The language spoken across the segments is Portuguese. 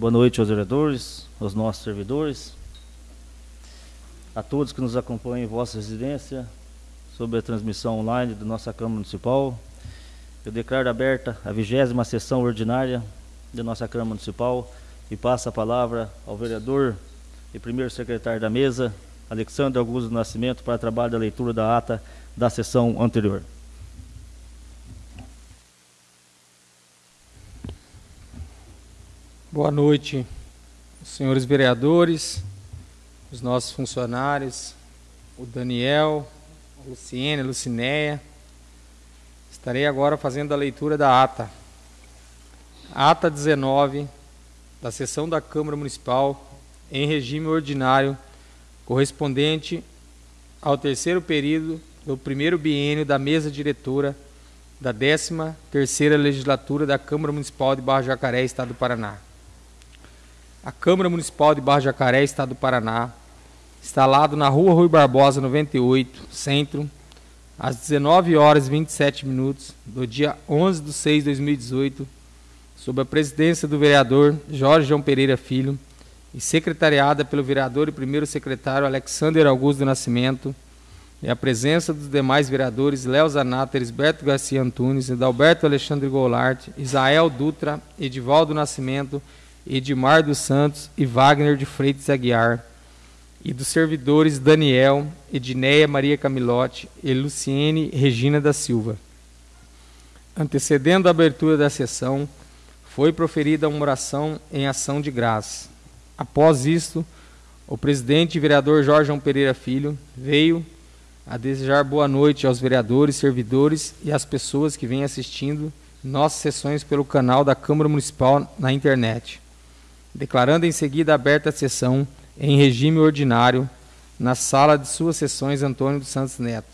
Boa noite aos vereadores, aos nossos servidores, a todos que nos acompanham em vossa residência, sobre a transmissão online da nossa Câmara Municipal. Eu declaro aberta a vigésima sessão ordinária da nossa Câmara Municipal e passo a palavra ao vereador e primeiro secretário da mesa, Alexandre Augusto Nascimento, para trabalho da leitura da ata da sessão anterior. Boa noite, senhores vereadores, os nossos funcionários, o Daniel, a Luciene, a Lucinéia. Estarei agora fazendo a leitura da ata. Ata 19 da sessão da Câmara Municipal em regime ordinário, correspondente ao terceiro período do primeiro biênio da mesa diretora da 13ª legislatura da Câmara Municipal de Barra Jacaré, Estado do Paraná. A Câmara Municipal de Barra Jacaré, Estado do Paraná, instalado na Rua Rui Barbosa 98, Centro, às 19 horas e 27 minutos do dia 11 de 6 de 2018, sob a presidência do vereador Jorge João Pereira Filho e secretariada pelo vereador e primeiro secretário Alexander Augusto do Nascimento, e a presença dos demais vereadores Léo Zanata, Elisberto Garcia Antunes, Edalberto Alexandre Goulart, Isael Dutra, Edivaldo Nascimento, Edmar dos Santos e Wagner de Freitas Aguiar, e dos servidores Daniel, Edneia Maria Camilotti e Luciene Regina da Silva. Antecedendo a abertura da sessão, foi proferida uma oração em ação de graça. Após isto, o presidente e vereador Jorge Pereira Filho veio a desejar boa noite aos vereadores, servidores e às pessoas que vêm assistindo nossas sessões pelo canal da Câmara Municipal na internet. Declarando em seguida aberta a sessão em regime ordinário na sala de suas sessões Antônio dos Santos Neto.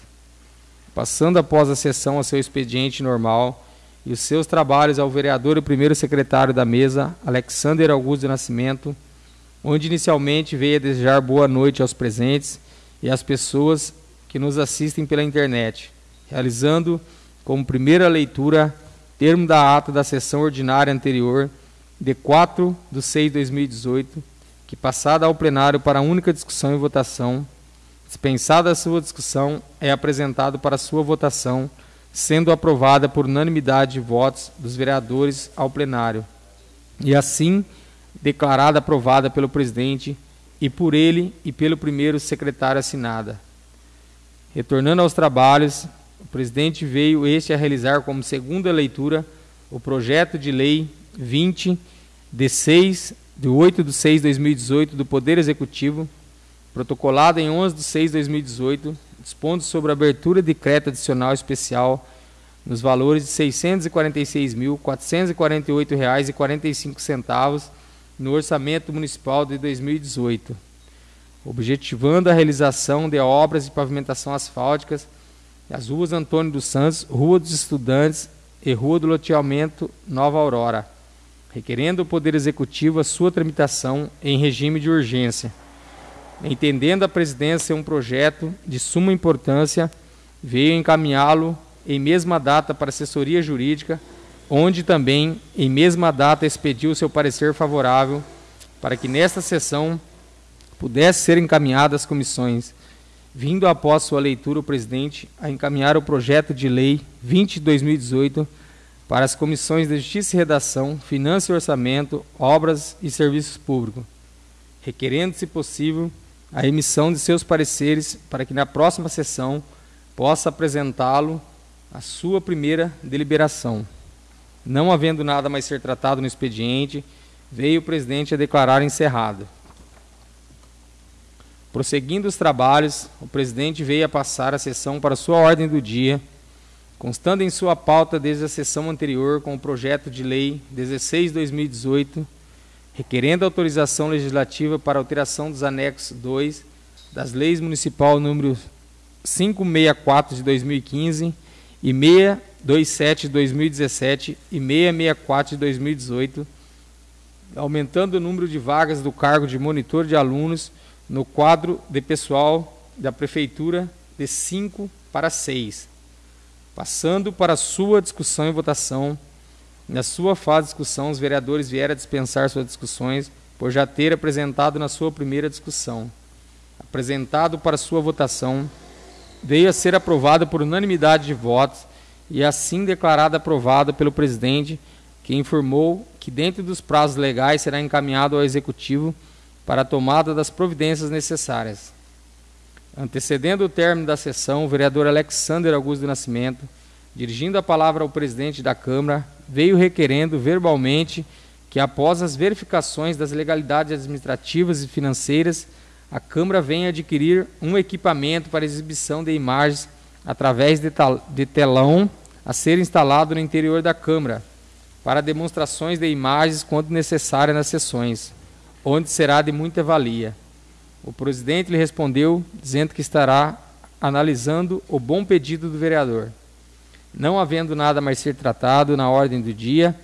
Passando após a sessão ao seu expediente normal e os seus trabalhos ao vereador e primeiro secretário da mesa, Alexander Augusto de Nascimento, onde inicialmente veio a desejar boa noite aos presentes e às pessoas que nos assistem pela internet, realizando como primeira leitura termo da ata da sessão ordinária anterior de 4 de 6 de 2018, que passada ao plenário para única discussão e votação, dispensada a sua discussão, é apresentado para sua votação, sendo aprovada por unanimidade de votos dos vereadores ao plenário, e assim declarada aprovada pelo presidente e por ele e pelo primeiro secretário assinada. Retornando aos trabalhos, o presidente veio este a realizar como segunda leitura o projeto de lei 20 de 6 de 8 de 6 de 2018 do Poder Executivo, protocolado em 11 de 6 de 2018, dispondo sobre a abertura de crédito adicional especial nos valores de R$ 646.448,45 no orçamento municipal de 2018 objetivando a realização de obras de pavimentação asfálticas das ruas Antônio dos Santos, Rua dos Estudantes e Rua do Loteamento Nova Aurora, requerendo o Poder Executivo a sua tramitação em regime de urgência. Entendendo a presidência um projeto de suma importância, veio encaminhá-lo em mesma data para assessoria jurídica, onde também, em mesma data, expediu seu parecer favorável para que nesta sessão pudesse ser encaminhada às comissões, vindo após sua leitura o presidente a encaminhar o projeto de lei 20 de 2018 para as comissões de Justiça e Redação, Finanças e Orçamento, Obras e Serviços Públicos, requerendo, se possível, a emissão de seus pareceres para que na próxima sessão possa apresentá-lo à sua primeira deliberação. Não havendo nada mais ser tratado no expediente, veio o presidente a declarar encerrado. Prosseguindo os trabalhos, o presidente veio a passar a sessão para sua ordem do dia, constando em sua pauta desde a sessão anterior com o projeto de lei 16/2018, requerendo autorização legislativa para alteração dos anexos 2 das leis municipal número 564 de 2015 e 627 de 2017 e 664 de 2018, aumentando o número de vagas do cargo de monitor de alunos no quadro de pessoal da Prefeitura de 5 para 6. Passando para sua discussão e votação, Na sua fase de discussão, os vereadores vieram a dispensar suas discussões por já ter apresentado na sua primeira discussão. Apresentado para sua votação, veio a ser aprovado por unanimidade de votos e assim declarado aprovado pelo presidente, que informou que dentro dos prazos legais será encaminhado ao executivo para a tomada das providências necessárias. Antecedendo o término da sessão, o vereador Alexander Augusto do Nascimento, dirigindo a palavra ao presidente da Câmara, veio requerendo verbalmente que, após as verificações das legalidades administrativas e financeiras, a Câmara venha adquirir um equipamento para exibição de imagens através de telão a ser instalado no interior da Câmara, para demonstrações de imagens quando necessária nas sessões, onde será de muita valia. O presidente lhe respondeu, dizendo que estará analisando o bom pedido do vereador. Não havendo nada mais ser tratado na ordem do dia,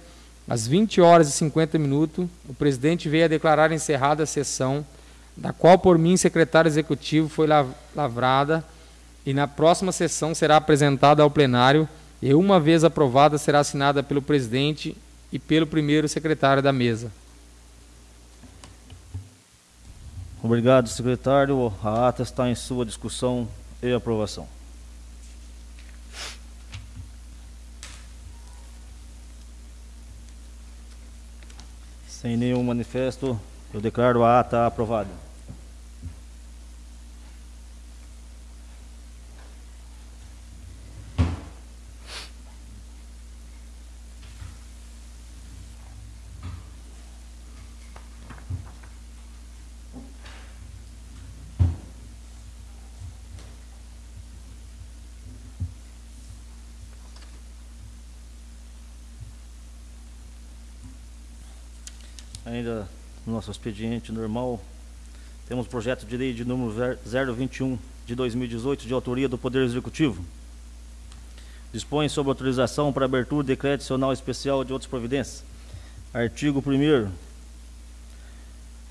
às 20 horas e 50 minutos, o presidente veio a declarar encerrada a sessão, da qual por mim, secretário executivo, foi lavrada e na próxima sessão será apresentada ao plenário e, uma vez aprovada, será assinada pelo presidente e pelo primeiro secretário da mesa. Obrigado, secretário. A ata está em sua discussão e aprovação. Sem nenhum manifesto, eu declaro a ata aprovada. Ainda no nosso expediente normal, temos projeto de lei de número 021 de 2018, de autoria do Poder Executivo. Dispõe sobre autorização para abertura de decreto adicional especial de outras providências. Artigo 1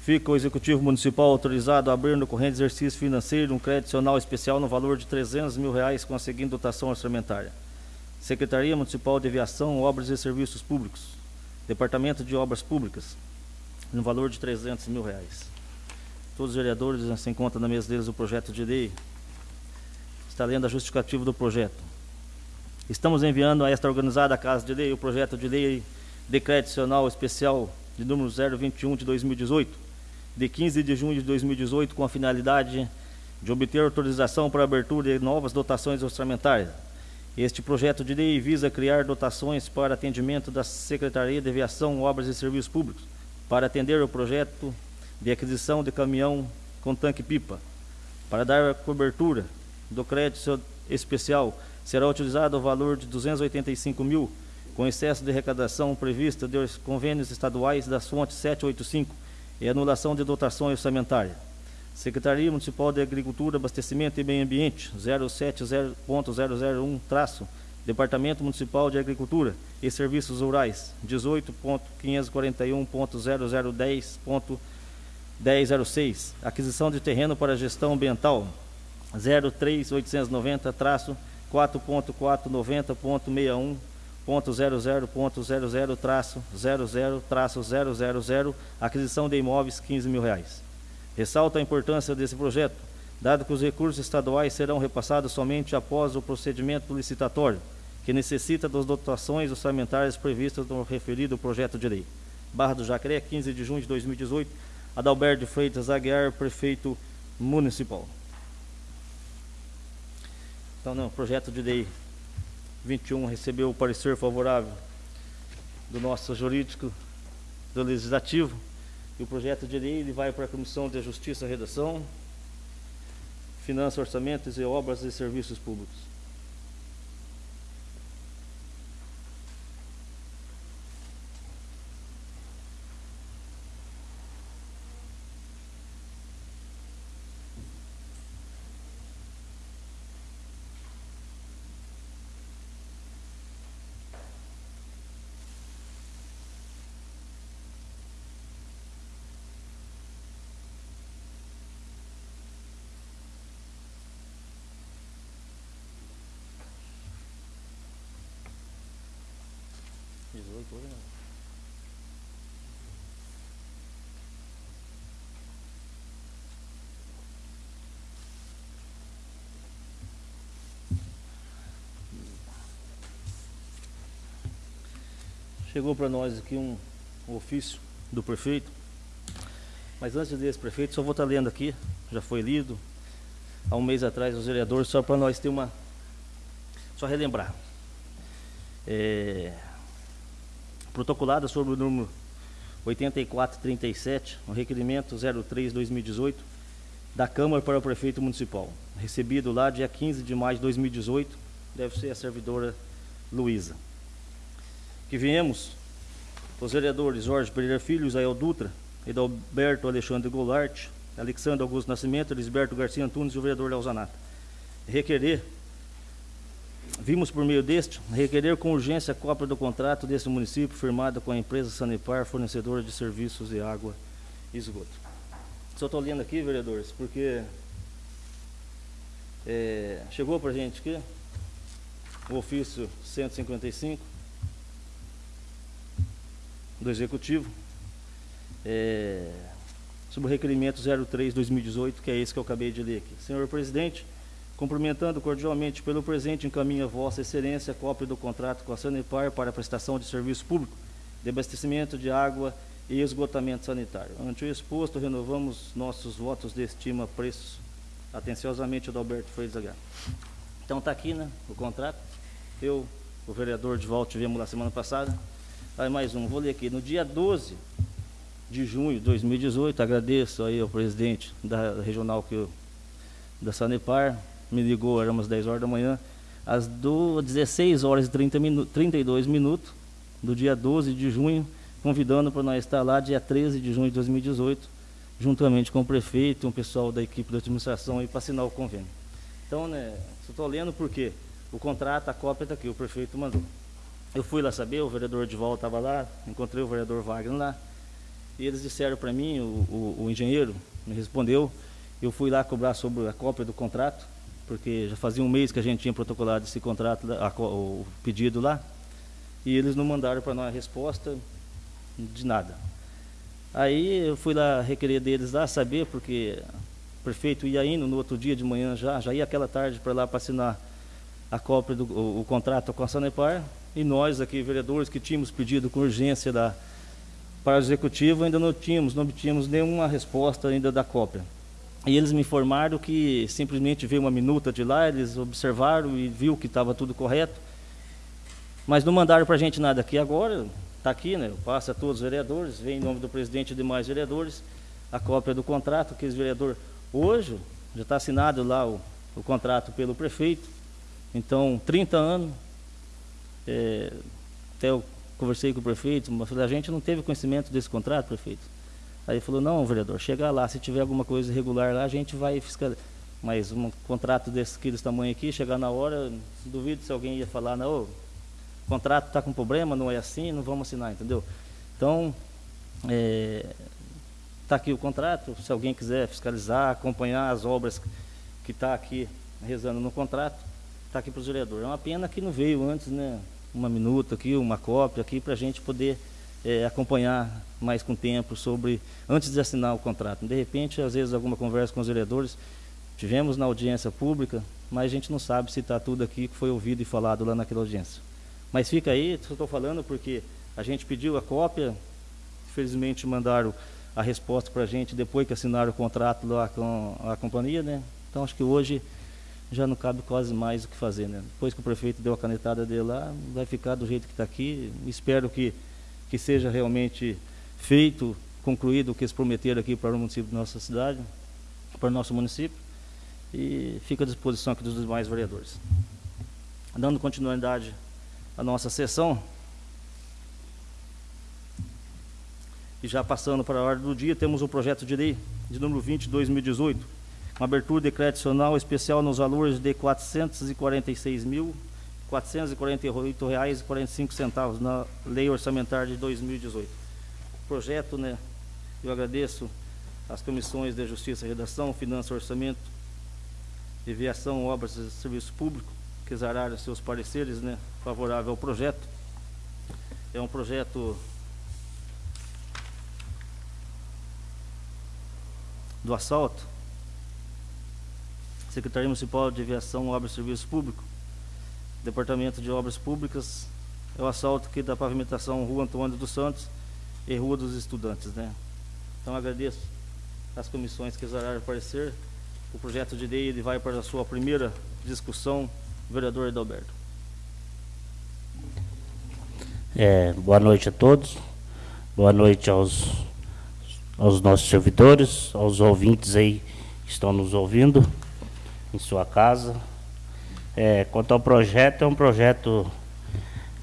Fica o Executivo Municipal autorizado a abrir no corrente exercício financeiro um crédito adicional especial no valor de 300 mil reais com a seguinte dotação orçamentária. Secretaria Municipal de Aviação, Obras e Serviços Públicos. Departamento de Obras Públicas no valor de 300 mil reais. Todos os vereadores se encontram na mesa deles o projeto de lei. Está lendo a justificativa do projeto. Estamos enviando a esta organizada Casa de Lei o projeto de lei decreto adicional especial de número 021 de 2018, de 15 de junho de 2018, com a finalidade de obter autorização para abertura de novas dotações orçamentárias. Este projeto de lei visa criar dotações para atendimento da Secretaria de Aviação, Obras e Serviços Públicos, para atender o projeto de aquisição de caminhão com tanque-pipa. Para dar cobertura do crédito especial, será utilizado o valor de 285 mil, com excesso de arrecadação prevista dos convênios estaduais das fontes 785 e anulação de dotação orçamentária. Secretaria Municipal de Agricultura, Abastecimento e Meio Ambiente, 070.001, traço, Departamento Municipal de Agricultura e Serviços Rurais, 18.541.0010.1006. Aquisição de terreno para gestão ambiental, 03890-4.490.61.00.00 traço 00 traço 000 aquisição de imóveis 15 mil reais. Ressalta a importância desse projeto dado que os recursos estaduais serão repassados somente após o procedimento licitatório, que necessita das dotações orçamentárias previstas no referido projeto de lei. Barra do Jacaré, 15 de junho de 2018, Adalberto Freitas Aguiar, prefeito municipal. Então, não, projeto de lei 21 recebeu o parecer favorável do nosso jurídico do legislativo e o projeto de lei ele vai para a Comissão de Justiça e Redação, Finanças, Orçamentos e Obras e Serviços Públicos. 18 hoje, né? Chegou para nós aqui um, um ofício do prefeito, mas antes desse prefeito, só vou estar lendo aqui, já foi lido há um mês atrás os vereadores, só para nós ter uma. Só relembrar. É, protocolada sobre o número 8437, o requerimento 03-2018, da Câmara para o Prefeito Municipal, recebido lá dia 15 de maio de 2018, deve ser a servidora Luísa. Que viemos, os vereadores Jorge Pereira Filho, Isael Dutra, Edalberto Alexandre Goulart, Alexandre Augusto Nascimento, Elisberto Garcia Antunes e o vereador Leozanato. Requerer Vimos por meio deste requerer com urgência a cópia do contrato desse município firmado com a empresa Sanepar, fornecedora de serviços de água e esgoto. Só estou lendo aqui, vereadores, porque é, chegou para a gente aqui o ofício 155 do Executivo é, sobre o requerimento 03-2018, que é esse que eu acabei de ler aqui. Senhor presidente, Cumprimentando cordialmente pelo presente, encaminha Vossa Excelência cópia do contrato com a Sanepar para a prestação de serviço público de abastecimento de água e esgotamento sanitário. Ante o exposto, renovamos nossos votos de estima preços. Atenciosamente, Adalberto Freitas H. Então está aqui, né, o contrato. Eu, o vereador de volta, tivemos lá semana passada. Aí mais um, vou ler aqui. No dia 12 de junho de 2018, agradeço aí ao presidente da regional que eu, da Sanepar, me ligou, era umas 10 horas da manhã, às 16 horas e 30 minu 32 minutos, do dia 12 de junho, convidando para nós estar lá dia 13 de junho de 2018, juntamente com o prefeito um pessoal da equipe da administração para assinar o convênio. Então, né, estou lendo porque o contrato, a cópia está aqui, o prefeito mandou. Eu fui lá saber, o vereador volta estava lá, encontrei o vereador Wagner lá, e eles disseram para mim, o, o, o engenheiro me respondeu, eu fui lá cobrar sobre a cópia do contrato, porque já fazia um mês que a gente tinha protocolado esse contrato, a, o pedido lá, e eles não mandaram para nós a resposta de nada. Aí eu fui lá requerer deles lá, saber, porque o prefeito ia indo no outro dia de manhã já, já ia aquela tarde para lá para assinar a cópia do o, o, contrato com a Sanepar, e nós aqui, vereadores, que tínhamos pedido com urgência da, para o executivo, ainda não tínhamos, não obtínhamos nenhuma resposta ainda da cópia. E eles me informaram que simplesmente veio uma minuta de lá, eles observaram e viu que estava tudo correto. Mas não mandaram para a gente nada aqui agora, está aqui, né? Passa a todos os vereadores, vem em nome do presidente e demais vereadores, a cópia do contrato, que esse vereador hoje já está assinado lá o, o, contrato pelo prefeito. Então, 30 anos, é, até eu conversei com o prefeito, mas a gente não teve conhecimento desse contrato, prefeito. Aí ele falou, não, vereador, chega lá, se tiver alguma coisa irregular lá, a gente vai fiscalizar. Mas um contrato desse, desse tamanho aqui, chegar na hora, duvido se alguém ia falar, não, o contrato está com problema, não é assim, não vamos assinar, entendeu? Então, está é, tá aqui o contrato, se alguém quiser fiscalizar, acompanhar as obras que está aqui rezando no contrato, está aqui para os vereadores. É uma pena que não veio antes, né? Uma minuta aqui, uma cópia aqui, para a gente poder é, acompanhar mais com tempo sobre, antes de assinar o contrato. De repente, às vezes, alguma conversa com os vereadores, tivemos na audiência pública, mas a gente não sabe se está tudo aqui que foi ouvido e falado lá naquela audiência. Mas fica aí, estou falando porque a gente pediu a cópia, infelizmente mandaram a resposta para a gente depois que assinaram o contrato lá com a companhia, né? Então acho que hoje já não cabe quase mais o que fazer, né? Depois que o prefeito deu a canetada dele lá, vai ficar do jeito que está aqui. Espero que que seja realmente feito, concluído o que eles prometeram aqui para o município da nossa cidade, para o nosso município, e fica à disposição aqui dos demais vereadores. Dando continuidade à nossa sessão, e já passando para a ordem do dia, temos o projeto de lei de número 20 de 2018, uma abertura de crédito adicional especial nos valores de R$ 446 mil R$ 448,45 na Lei Orçamentária de 2018. Projeto, né, eu agradeço às comissões de Justiça e Redação, Finanças, Orçamento, Deviação, Obras e Serviço Público, que exararam seus pareceres né, favorável ao projeto. é um projeto do assalto, Secretaria Municipal de Aviação, Obras e Serviço Público, Departamento de Obras Públicas, é o assalto aqui da pavimentação Rua Antônio dos Santos e Rua dos Estudantes, né? Então agradeço as comissões que exararam aparecer. O projeto de lei ele vai para a sua primeira discussão, vereador Edalberto. É, boa noite a todos. Boa noite aos, aos nossos servidores, aos ouvintes aí que estão nos ouvindo em sua casa. É, quanto ao projeto, é um projeto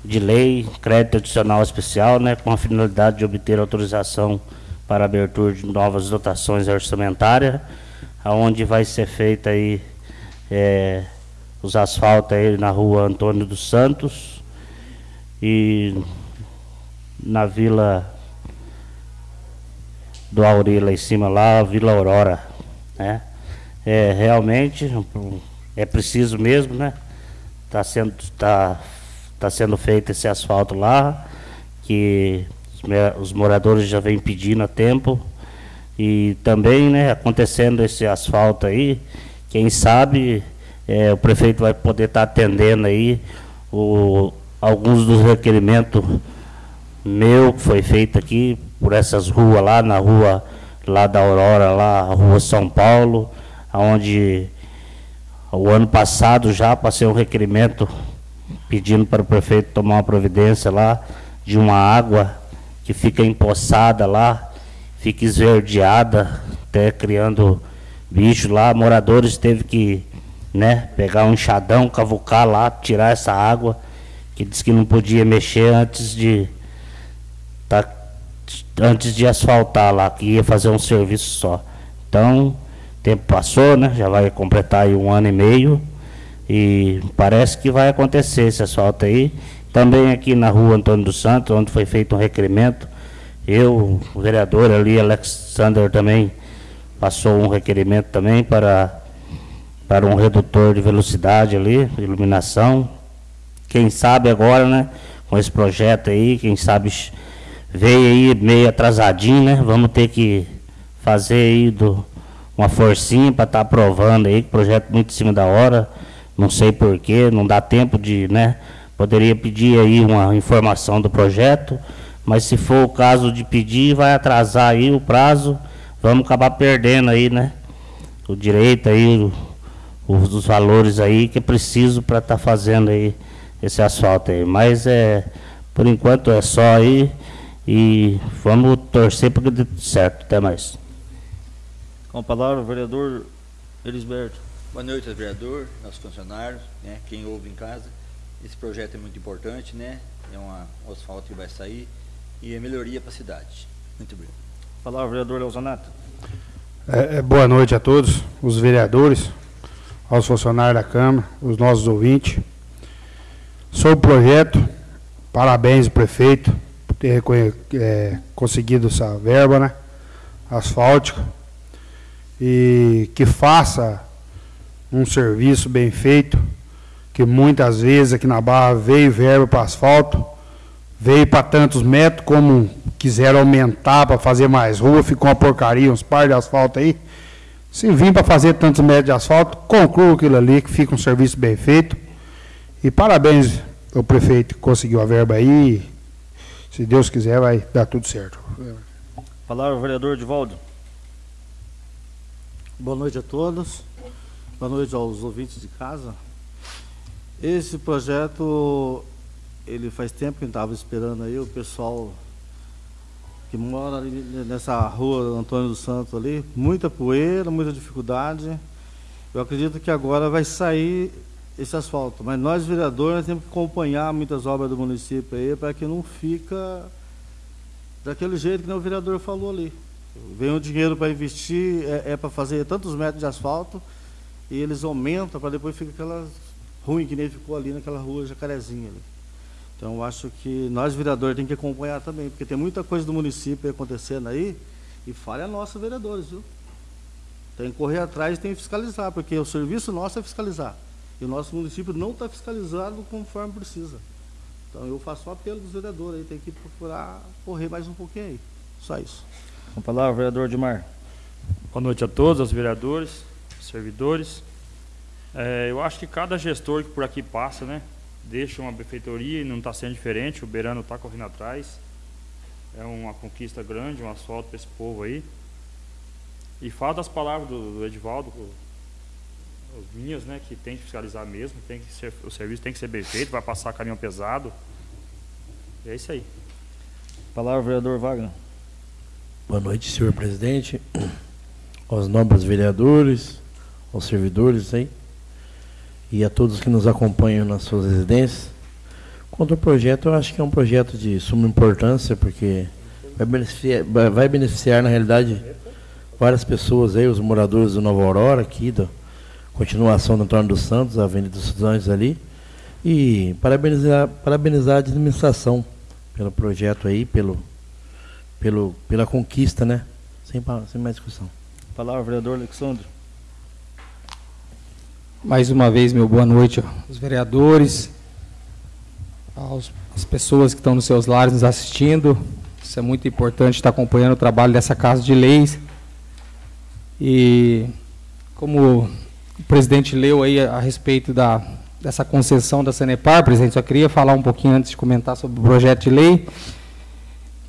de lei, crédito adicional especial, né, com a finalidade de obter autorização para abertura de novas dotações orçamentárias, aonde vai ser feita aí é, os asfaltos aí na rua Antônio dos Santos e na vila do Auri lá em cima lá, a Vila Aurora, né? É, realmente é preciso mesmo, né? Está sendo, tá, tá sendo feito esse asfalto lá, que os moradores já vêm pedindo há tempo. E também, né, acontecendo esse asfalto aí, quem sabe é, o prefeito vai poder estar tá atendendo aí o, alguns dos requerimentos meu que foi feito aqui por essas ruas lá, na rua lá da Aurora, lá, a rua São Paulo, onde o ano passado já passei um requerimento pedindo para o prefeito tomar uma providência lá de uma água que fica empoçada lá, fica esverdeada, até criando bicho lá. Moradores teve que né, pegar um enxadão, cavucar lá, tirar essa água, que disse que não podia mexer antes de tá, antes de asfaltar lá, que ia fazer um serviço só. Então, tempo passou, né? Já vai completar aí um ano e meio. E parece que vai acontecer esse asfalto aí. Também aqui na rua Antônio dos Santos, onde foi feito um requerimento, eu, o vereador ali, Alexander também passou um requerimento também para, para um redutor de velocidade ali, iluminação. Quem sabe agora, né, com esse projeto aí, quem sabe veio aí meio atrasadinho, né? Vamos ter que fazer aí do, uma forcinha para estar tá aprovando aí, projeto muito em cima da hora, não sei porquê, não dá tempo de, né? Poderia pedir aí uma informação do projeto, mas se for o caso de pedir, vai atrasar aí o prazo, vamos acabar perdendo aí, né? O direito aí, os, os valores aí que é preciso para estar tá fazendo aí esse asfalto aí. Mas é, por enquanto é só aí e vamos torcer para que dê certo. Até mais. Com a palavra, o vereador Elisberto. Boa noite, vereador, nossos funcionários, né, quem ouve em casa. Esse projeto é muito importante, né? É uma, um asfalto que vai sair e é melhoria para a cidade. Muito obrigado. Palavra, vereador Leozonato. É, é, boa noite a todos, os vereadores, aos funcionários da Câmara, os nossos ouvintes. Sobre o projeto, parabéns ao prefeito por ter é, conseguido essa verba, né? Asfáltica. E que faça um serviço bem feito que muitas vezes aqui na Barra veio verba para asfalto, veio para tantos metros, como quiseram aumentar para fazer mais rua, ficou uma porcaria, uns par de asfalto aí. Se vir para fazer tantos metros de asfalto, conclua aquilo ali, que fica um serviço bem feito. E parabéns ao prefeito que conseguiu a verba aí. Se Deus quiser, vai dar tudo certo. Palavra vereador Divaldo. Boa noite a todos. Boa noite aos ouvintes de casa. Esse projeto, ele faz tempo que estava esperando aí, o pessoal que mora ali nessa rua Antônio dos Santos ali, muita poeira, muita dificuldade. Eu acredito que agora vai sair esse asfalto, mas nós vereadores temos que acompanhar muitas obras do município aí para que não fica daquele jeito que o vereador falou ali. Vem o dinheiro para investir, é, é para fazer tantos metros de asfalto, e eles aumentam para depois ficar aquela ruim que nem ficou ali naquela rua Jacarezinha. Ali. Então, acho que nós, vereadores, temos que acompanhar também, porque tem muita coisa do município acontecendo aí, e falha nossa, vereadores, viu? Tem que correr atrás e tem que fiscalizar, porque o serviço nosso é fiscalizar. E o nosso município não está fiscalizado conforme precisa. Então eu faço apelo dos vereadores aí, tem que procurar correr mais um pouquinho aí. Só isso. Com a palavra, vereador Edmar. Boa noite a todos, aos vereadores, servidores. É, eu acho que cada gestor que por aqui passa, né, deixa uma benfeitoria e não está sendo diferente. O Berano está correndo atrás. É uma conquista grande, um asfalto para esse povo aí. E fala das palavras do, do Edivaldo, as minhas, né, que tem que fiscalizar mesmo, tem que ser, o serviço tem que ser bem feito, vai passar caminhão pesado. E é isso aí. Palavra, vereador Wagner. Boa noite, senhor presidente, aos nobres vereadores, aos servidores aí, e a todos que nos acompanham nas suas residências. Quanto ao projeto, eu acho que é um projeto de suma importância, porque vai beneficiar, vai beneficiar na realidade, várias pessoas aí, os moradores do Nova Aurora, aqui, da continuação do Antônio dos Santos, Avenida dos Estudantes ali, e parabenizar, parabenizar a administração pelo projeto aí, pelo, pelo, pela conquista, né? Sem, sem mais discussão. Palavra, vereador Alexandre. Mais uma vez, meu boa noite aos vereadores, aos, às pessoas que estão nos seus lares nos assistindo. Isso é muito importante estar acompanhando o trabalho dessa Casa de Leis. E como o presidente leu aí a, a respeito da, dessa concessão da Sanepar, presidente, só queria falar um pouquinho antes de comentar sobre o projeto de lei,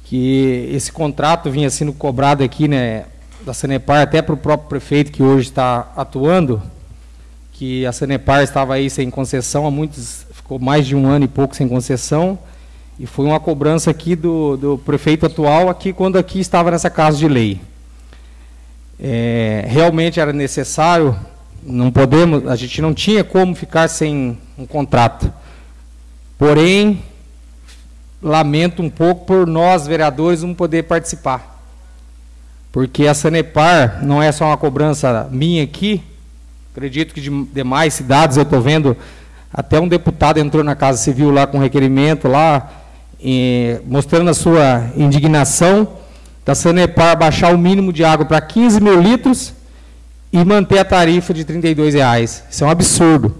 que esse contrato vinha sendo cobrado aqui, né, da Sanepar até para o próprio prefeito que hoje está atuando, que a Sanepar estava aí sem concessão, há muitos, ficou mais de um ano e pouco sem concessão, e foi uma cobrança aqui do, do prefeito atual, aqui quando aqui estava nessa casa de lei. É, realmente era necessário não podemos, a gente não tinha como ficar sem um contrato. Porém, lamento um pouco por nós, vereadores, não poder participar. Porque a Sanepar não é só uma cobrança minha aqui, acredito que de demais cidades eu estou vendo, até um deputado entrou na Casa Civil lá com requerimento lá, mostrando a sua indignação da Sanepar baixar o mínimo de água para 15 mil litros e manter a tarifa de R$ reais. Isso é um absurdo.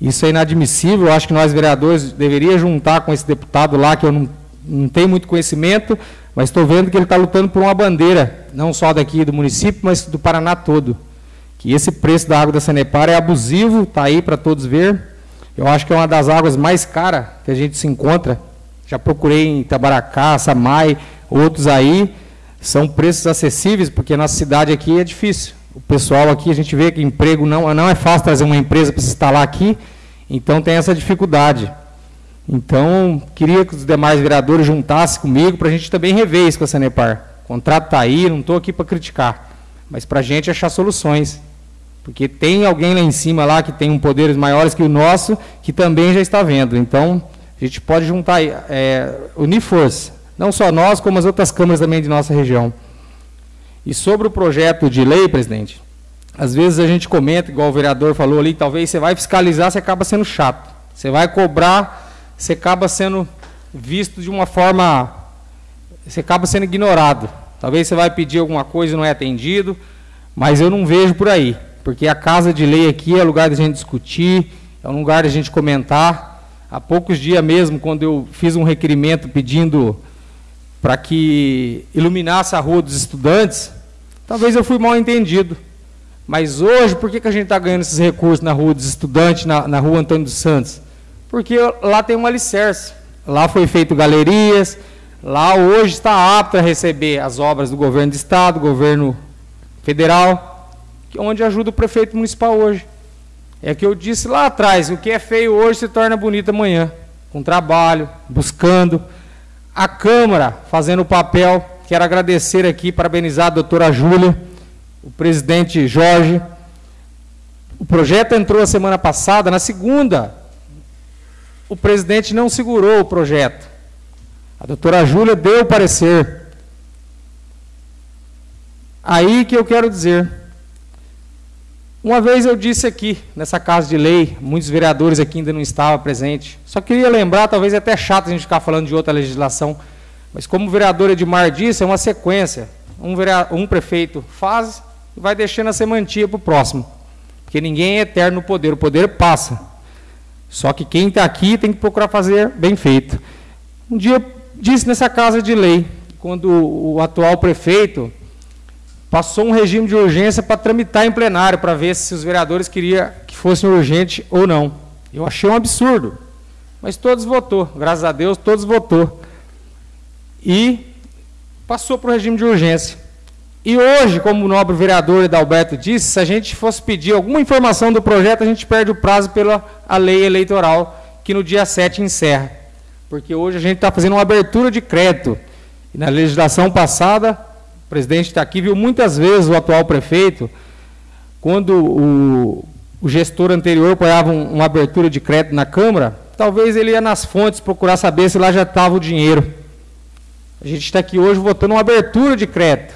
Isso é inadmissível. Eu acho que nós, vereadores, deveríamos juntar com esse deputado lá, que eu não, não tenho muito conhecimento, mas estou vendo que ele está lutando por uma bandeira, não só daqui do município, mas do Paraná todo. Que esse preço da água da Sanepar é abusivo, está aí para todos ver. Eu acho que é uma das águas mais caras que a gente se encontra. Já procurei em Itabaracá, Samai, outros aí. São preços acessíveis, porque nossa cidade aqui é difícil o pessoal aqui, a gente vê que emprego não, não é fácil trazer uma empresa para se instalar aqui, então tem essa dificuldade. Então, queria que os demais vereadores juntassem comigo para a gente também rever isso com a Sanepar. O contrato está aí, não estou aqui para criticar, mas para a gente achar soluções. Porque tem alguém lá em cima lá que tem um poderes maiores que o nosso, que também já está vendo. Então, a gente pode juntar, é, unir força. Não só nós, como as outras câmaras também de nossa região. E sobre o projeto de lei, presidente, às vezes a gente comenta, igual o vereador falou ali, talvez você vai fiscalizar, você acaba sendo chato. Você vai cobrar, você acaba sendo visto de uma forma. Você acaba sendo ignorado. Talvez você vai pedir alguma coisa e não é atendido, mas eu não vejo por aí. Porque a casa de lei aqui é lugar da gente discutir, é um lugar da gente comentar. Há poucos dias mesmo, quando eu fiz um requerimento pedindo para que iluminasse a rua dos estudantes, talvez eu fui mal entendido. Mas hoje, por que, que a gente está ganhando esses recursos na rua dos estudantes, na, na rua Antônio dos Santos? Porque lá tem um alicerce. Lá foi feito galerias, lá hoje está apto a receber as obras do governo de estado, governo federal, onde ajuda o prefeito municipal hoje. É que eu disse lá atrás, o que é feio hoje se torna bonito amanhã, com trabalho, buscando a Câmara fazendo o papel. Quero agradecer aqui, parabenizar a doutora Júlia, o presidente Jorge. O projeto entrou a semana passada, na segunda, o presidente não segurou o projeto. A doutora Júlia deu o parecer. Aí que eu quero dizer. Uma vez eu disse aqui, nessa casa de lei, muitos vereadores aqui ainda não estavam presentes. Só queria lembrar, talvez é até chato a gente ficar falando de outra legislação, mas como o vereador Edmar disse, é uma sequência. Um, vereador, um prefeito faz e vai deixando a semantia para o próximo. Porque ninguém é eterno no poder, o poder passa. Só que quem está aqui tem que procurar fazer bem feito. Um dia disse nessa casa de lei, quando o atual prefeito passou um regime de urgência para tramitar em plenário, para ver se os vereadores queriam que fosse urgente ou não. Eu achei um absurdo. Mas todos votou, graças a Deus, todos votou. E passou para o regime de urgência. E hoje, como o nobre vereador Edalberto disse, se a gente fosse pedir alguma informação do projeto, a gente perde o prazo pela a lei eleitoral, que no dia 7 encerra. Porque hoje a gente está fazendo uma abertura de crédito. E na legislação passada, o presidente está aqui, viu muitas vezes o atual prefeito, quando o, o gestor anterior apoiava um, uma abertura de crédito na Câmara, talvez ele ia nas fontes procurar saber se lá já estava o dinheiro. A gente está aqui hoje votando uma abertura de crédito.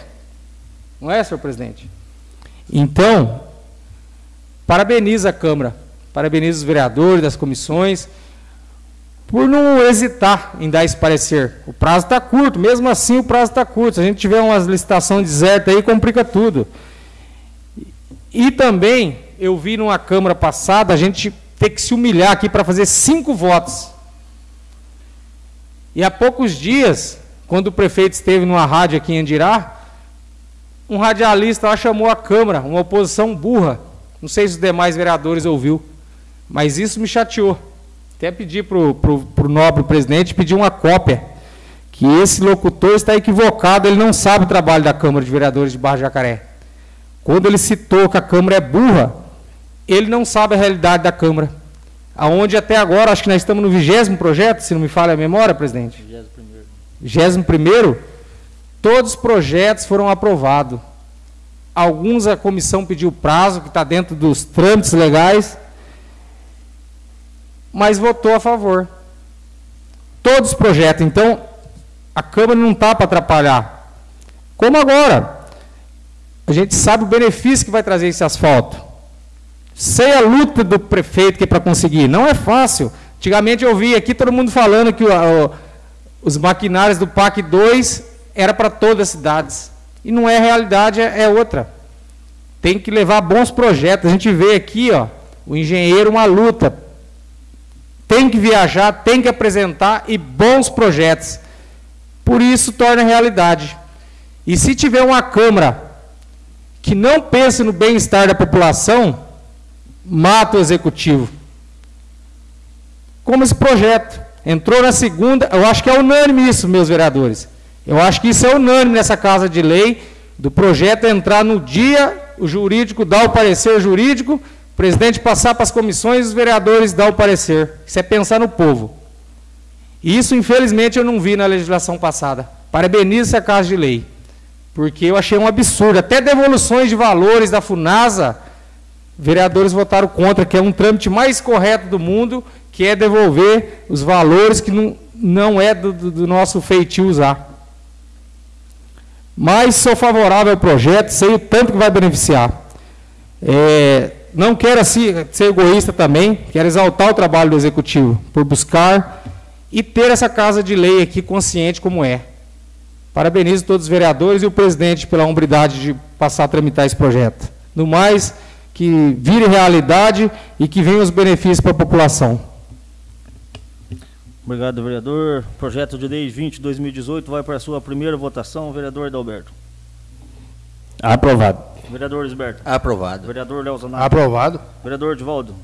Não é, senhor presidente? Então, parabeniza a Câmara, parabeniza os vereadores das comissões, por não hesitar em dar esse parecer. O prazo está curto, mesmo assim o prazo está curto. Se a gente tiver uma licitação deserta aí, complica tudo. E também, eu vi numa Câmara passada, a gente ter que se humilhar aqui para fazer cinco votos. E há poucos dias, quando o prefeito esteve numa rádio aqui em Andirá, um radialista lá chamou a Câmara, uma oposição burra. Não sei se os demais vereadores ouviu, mas isso me chateou. Até pedi para o nobre presidente pedir uma cópia, que esse locutor está equivocado, ele não sabe o trabalho da Câmara de Vereadores de Barra Jacaré. Quando ele citou que a Câmara é burra, ele não sabe a realidade da Câmara. Aonde até agora, acho que nós estamos no vigésimo projeto, se não me falha a memória, presidente. Vigésimo primeiro. Vigésimo primeiro, todos os projetos foram aprovados. Alguns a comissão pediu prazo, que está dentro dos trâmites legais, mas votou a favor. Todos os projetos. Então, a Câmara não está para atrapalhar. Como agora? A gente sabe o benefício que vai trazer esse asfalto. Sei a luta do prefeito que é para conseguir. Não é fácil. Antigamente eu vi aqui todo mundo falando que o, o, os maquinários do PAC 2 era para todas as cidades. E não é realidade, é, é outra. Tem que levar bons projetos. A gente vê aqui, ó, o engenheiro uma luta. Tem que viajar, tem que apresentar e bons projetos. Por isso torna realidade. E se tiver uma Câmara que não pense no bem-estar da população, mata o executivo. Como esse projeto. Entrou na segunda, eu acho que é unânime isso, meus vereadores. Eu acho que isso é unânime nessa casa de lei, do projeto entrar no dia, o jurídico dá o parecer jurídico, o presidente passar para as comissões os vereadores dar o parecer. Isso é pensar no povo. E isso, infelizmente, eu não vi na legislação passada. Parabenizo essa casa de lei. Porque eu achei um absurdo. Até devoluções de valores da FUNASA vereadores votaram contra, que é um trâmite mais correto do mundo, que é devolver os valores que não, não é do, do nosso feitio usar. Mas sou favorável ao projeto, sei o tanto que vai beneficiar. É, não quero ser egoísta também, quero exaltar o trabalho do Executivo, por buscar e ter essa casa de lei aqui consciente como é. Parabenizo todos os vereadores e o presidente pela hombridade de passar a tramitar esse projeto. No mais, que vire realidade e que venham os benefícios para a população. Obrigado, vereador. Projeto de lei 20-2018 vai para a sua primeira votação. Vereador Adalberto. Aprovado. Vereador Esberto. Aprovado. Vereador Leozonato. Aprovado. Vereador Divaldo.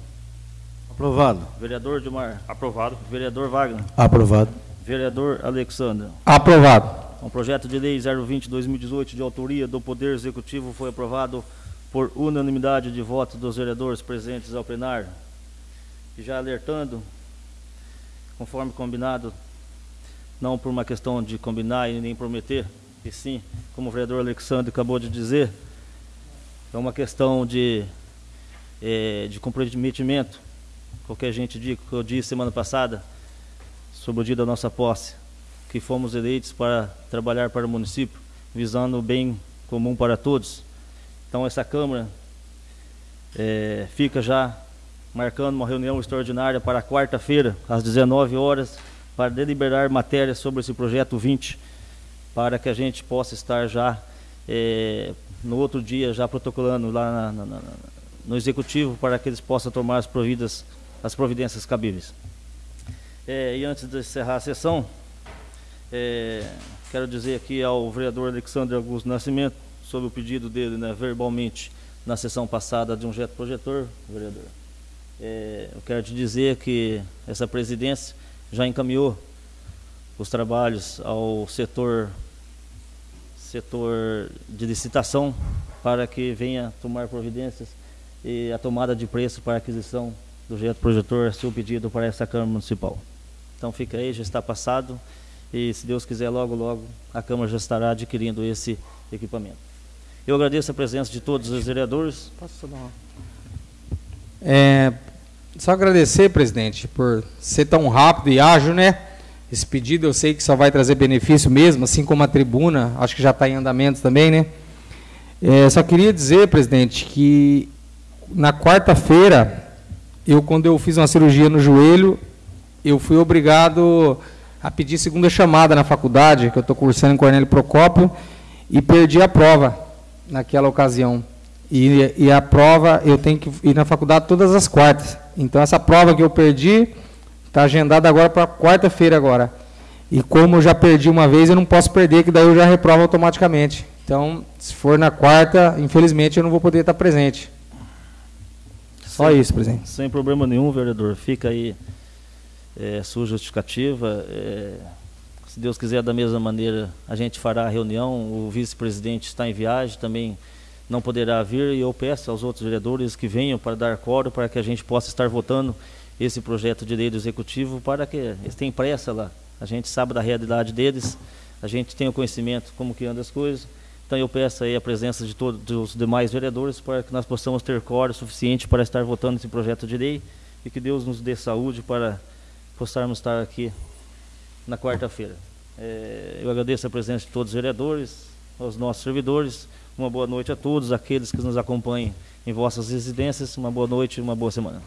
Aprovado. Vereador Dilmar. Aprovado. Vereador Wagner. Aprovado. Vereador Alexandre. Aprovado. Um projeto de lei 020-2018 de autoria do Poder Executivo foi aprovado por unanimidade de votos dos vereadores presentes ao plenário. E já alertando, conforme combinado, não por uma questão de combinar e nem prometer, e sim, como o vereador Alexandre acabou de dizer, é uma questão de, é, de comprometimento, qualquer gente diz, que eu disse semana passada, sobre o dia da nossa posse, que fomos eleitos para trabalhar para o município, visando o bem comum para todos. Então essa Câmara é, fica já marcando uma reunião extraordinária para quarta-feira, às 19 horas, para deliberar matérias sobre esse projeto 20, para que a gente possa estar já é, no outro dia já protocolando lá na, na, no executivo para que eles possam tomar as providas as providências cabíveis. É, e antes de encerrar a sessão, é, quero dizer aqui ao vereador Alexandre Augusto Nascimento, sobre o pedido dele né, verbalmente na sessão passada de um jeto projetor, vereador. Eu quero te dizer que essa presidência já encaminhou os trabalhos ao setor setor de licitação para que venha tomar providências e a tomada de preço para a aquisição do jeito projetor, seu pedido para essa Câmara Municipal. Então fica aí, já está passado e se Deus quiser logo logo a Câmara já estará adquirindo esse equipamento. Eu agradeço a presença de todos os vereadores. Posso só dar uma... É, só agradecer, presidente, por ser tão rápido e ágil, né? Esse pedido eu sei que só vai trazer benefício mesmo, assim como a tribuna, acho que já está em andamento também, né? É, só queria dizer, presidente, que na quarta-feira, eu quando eu fiz uma cirurgia no joelho, eu fui obrigado a pedir segunda chamada na faculdade, que eu estou cursando em Cornélio Procópio, e perdi a prova naquela ocasião. E, e, a prova, eu tenho que ir na faculdade todas as quartas. Então, essa prova que eu perdi está agendada agora para quarta-feira agora. E como eu já perdi uma vez, eu não posso perder, que daí eu já reprovo automaticamente. Então, se for na quarta, infelizmente, eu não vou poder estar presente. Só sem, isso, presidente. Sem problema nenhum, vereador. Fica aí é, sua justificativa. É, se Deus quiser, da mesma maneira, a gente fará a reunião. O vice-presidente está em viagem, também não poderá vir. E eu peço aos outros vereadores que venham para dar coro, para que a gente possa estar votando esse projeto de lei do executivo, para que eles tenham pressa lá. A gente sabe da realidade deles, a gente tem o conhecimento como que anda as coisas. Então eu peço aí a presença de todos os demais vereadores para que nós possamos ter coro suficiente para estar votando esse projeto de lei e que Deus nos dê saúde para possarmos estar aqui na quarta-feira. É, eu agradeço a presença de todos os vereadores, aos nossos servidores. Uma boa noite a todos aqueles que nos acompanham em vossas residências. Uma boa noite e uma boa semana.